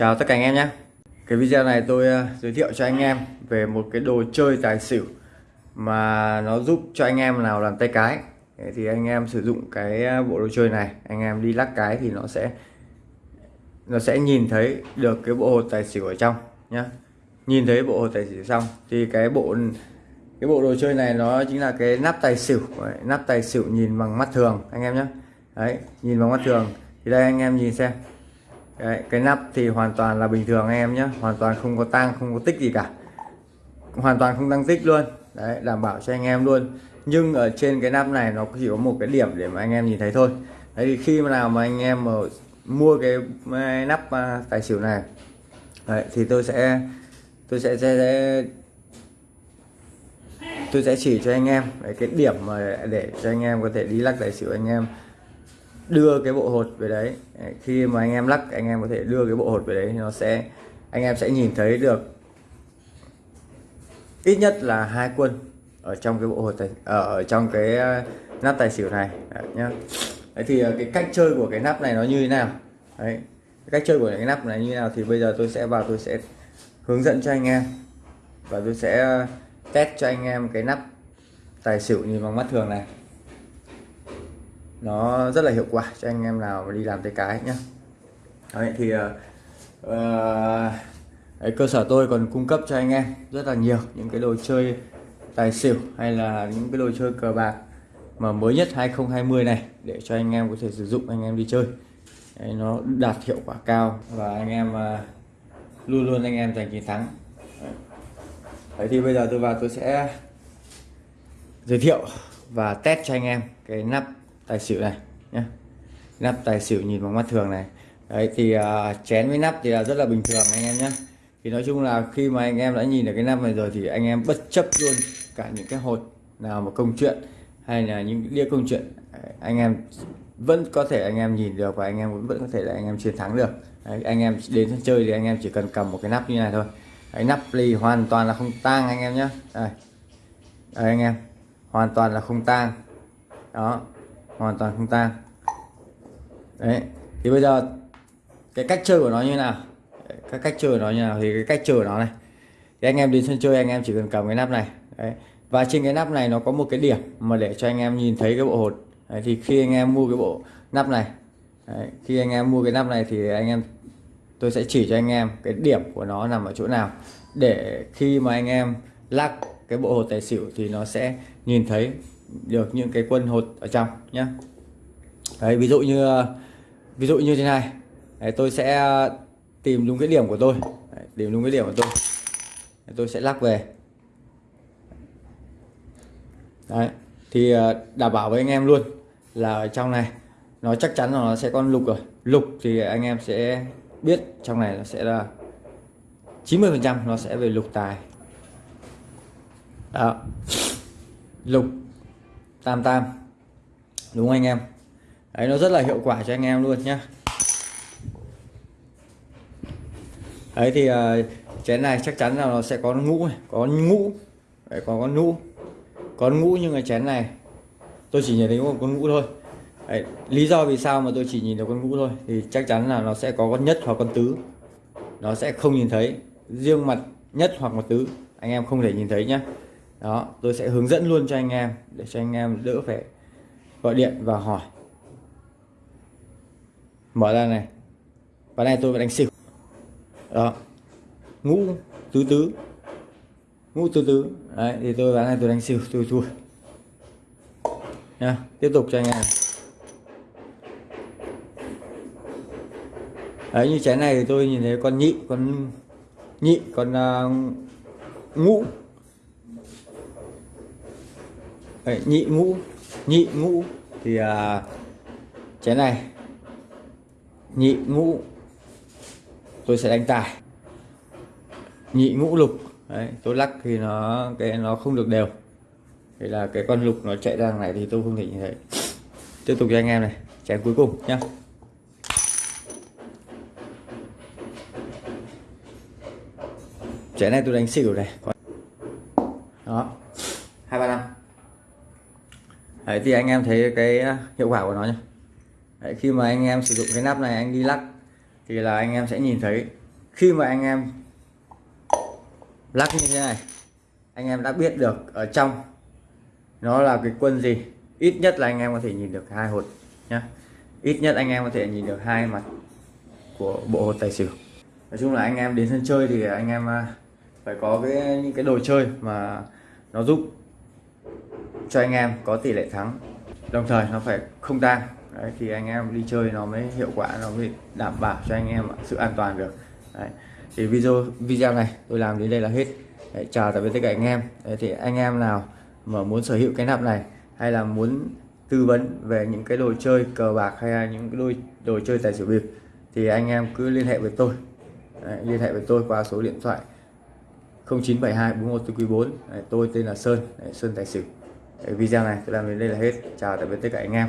Chào tất cả anh em nhé. Cái video này tôi ờ, giới thiệu cho anh em về một cái đồ chơi tài xỉu mà nó giúp cho anh em nào làm tay cái. Thì anh em sử dụng cái ờ, bộ đồ chơi này anh em đi lắc cái thì nó sẽ nó sẽ nhìn thấy được cái bộ hột tài xỉu ở trong nhá. Nhìn thấy bộ hột tài xỉu xong thì cái bộ cái bộ đồ chơi này nó chính là cái nắp tài xỉu. Đấy, nắp tài xỉu nhìn bằng mắt thường anh em nhé đấy nhìn bằng mắt thường. Thì đây anh em nhìn xem. Đấy, cái nắp thì hoàn toàn là bình thường anh em nhé. Hoàn toàn không có tăng không có tích gì cả. Hoàn toàn không tăng tích luôn. Đấy đảm bảo cho anh em luôn. Nhưng ở trên cái nắp này nó chỉ có một cái điểm để mà anh em nhìn thấy thôi. Đấy thì khi nào mà anh em mà mua cái nắp à, tài xỉu này đấy, thì tôi sẽ tôi sẽ, sẽ, sẽ tôi sẽ chỉ cho anh em. Đấy, cái điểm mà để cho anh em có thể đi lắc tài xỉu anh em đưa cái bộ hột về đấy. Khi mà anh em lắc anh em có thể đưa cái bộ hột về đấy nó sẽ anh em sẽ nhìn thấy được ít nhất là hai quân ở trong cái bộ hột này ờ, ở, trong cái ờ, nắp tài xỉu này. Đấy, nhá. Đấy thì ờ, cái cách chơi của cái nắp này nó như thế nào? Đấy cái cách chơi của cái nắp này như thế nào thì bây giờ tôi sẽ vào tôi sẽ hướng dẫn cho anh em và tôi sẽ test cho anh em cái nắp tài xỉu nhìn bằng mắt thường này nó rất là hiệu quả cho anh em nào mà đi làm tay cái nhé Đấy, thì ờ, ờ, uh, đấy, cơ sở tôi còn cung cấp cho anh em rất là nhiều những cái đồ chơi tài xỉu hay là những cái đồ chơi cờ bạc mà mới nhất 2020 này để cho anh em có thể sử dụng anh em đi chơi Đấy, nó đạt hiệu quả cao và anh em uh, luôn luôn anh em giành chiến thắng Đấy. Đấy thì bây giờ tôi vào tôi sẽ giới thiệu và test cho anh em cái nắp tài xỉu này nhé nắp tài xỉu nhìn bằng mắt thường này đấy thì uh, chén với nắp thì là rất là bình thường anh em nhé thì nói chung là khi mà anh em đã nhìn được cái nắp này rồi thì anh em bất chấp luôn cả những cái hột nào mà công chuyện hay là những đĩa công chuyện anh em vẫn có thể anh em nhìn được và anh em vẫn có thể là anh em chiến thắng được đấy, anh em đến sân chơi thì anh em chỉ cần cầm một cái nắp như này thôi cái nắp ly hoàn toàn là không tang anh em nhé đây. đây anh em hoàn toàn là không tang đó hoàn toàn không tan. Đấy thì bây giờ cái cách chơi của nó như nào? Các cách chơi của nó như nào? Thì cái cách chơi của nó này. Thì anh em đến sân chơi anh em chỉ cần cầm cái nắp này. Đấy. và trên cái nắp này nó có một cái điểm mà để cho anh em nhìn thấy cái bộ hột. Đấy, thì khi anh em mua cái bộ nắp này đấy, khi anh em mua cái nắp này thì anh em tôi sẽ chỉ cho anh em cái điểm của nó nằm ở chỗ nào. Để khi mà anh em lắc cái bộ hột tài xỉu thì nó sẽ nhìn thấy được những cái quân hột ở trong nhé đấy ví dụ như ví dụ như thế này. Đấy, tôi sẽ ờ, tìm đúng cái điểm của tôi. Đấy, tìm đúng cái điểm của tôi. Đấy, tôi sẽ lắc về. Đấy thì ờ, đảm bảo với anh em luôn là ở trong này nó chắc chắn là nó sẽ con lục rồi. Lục thì anh em sẽ biết trong này nó sẽ là 90 phần trăm nó sẽ về lục tài. Đó. Lục tam tam. Đúng không anh em? Đấy nó rất là hiệu quả cho anh em luôn nhá. Đấy thì uh, chén này chắc chắn là nó sẽ có ngũ này có ngũ. Đấy, có con ngũ. Có ngũ nhưng mà chén này tôi chỉ nhìn thấy một con ngũ thôi. Đấy, lý do vì sao mà tôi chỉ nhìn được con ngũ thôi thì chắc chắn là nó sẽ có con nhất hoặc con tứ. Nó sẽ không nhìn thấy. Riêng mặt nhất hoặc mặt tứ anh em không thể nhìn thấy nhé đó tôi sẽ hướng dẫn luôn cho anh em để cho anh em đỡ phải gọi điện và hỏi. Mở ra này. Và này tôi vẫn đánh xỉu. Đó. Ngũ tứ tứ. Ngũ tứ tứ. Đấy thì tôi bán này tôi đánh xỉu tôi thua nha tiếp tục cho anh em. Đấy như chén này thì tôi nhìn thấy con nhị con nhị con uh, ngũ. Đấy, nhị ngũ nhị ngũ thì à, chén này. Nhị ngũ tôi sẽ đánh tài. Nhị ngũ lục Đấy, tôi lắc thì nó cái nó không được đều. Thì là cái con lục nó chạy ra này thì tôi không thể như thấy. Tiếp tục cho anh em này chén cuối cùng nhá. Chén này tôi đánh xỉu này đó hai ba năm Đấy, thì anh em thấy cái à, hiệu quả của nó nhé Đấy, khi mà anh em sử dụng cái nắp này anh đi lắc thì là anh em sẽ nhìn thấy khi mà anh em lắc như thế này anh em đã biết được ở trong nó là cái quân gì. Ít nhất là anh em có thể nhìn được hai hột nhá. Ít nhất anh em có thể nhìn được hai mặt của bộ hột tài xỉu. Nói chung là anh em đến sân chơi thì anh em à, phải có cái những cái đồ chơi mà nó giúp cho anh em có tỷ lệ thắng. Đồng thời nó phải không tang. Đấy thì anh em đi chơi nó mới hiệu quả nó mới đảm bảo cho anh em sự an toàn được. Đấy. thì video video này tôi làm đến đây là hết. Đấy, chào tạm biệt tất cả anh em. Đấy, thì anh em nào mà muốn sở hữu cái nắp này hay là muốn tư vấn về những cái đồ chơi cờ bạc hay là những cái đồ, đồ chơi tài xỉu bịp thì anh em cứ liên hệ với tôi. Đấy, liên hệ với tôi qua số điện thoại 0972 41 quý 4 Đấy, tôi tên là Sơn. Đấy, Sơn Tài xỉu video này tôi làm đến đây là hết. Chào tạm biệt tất cả anh em.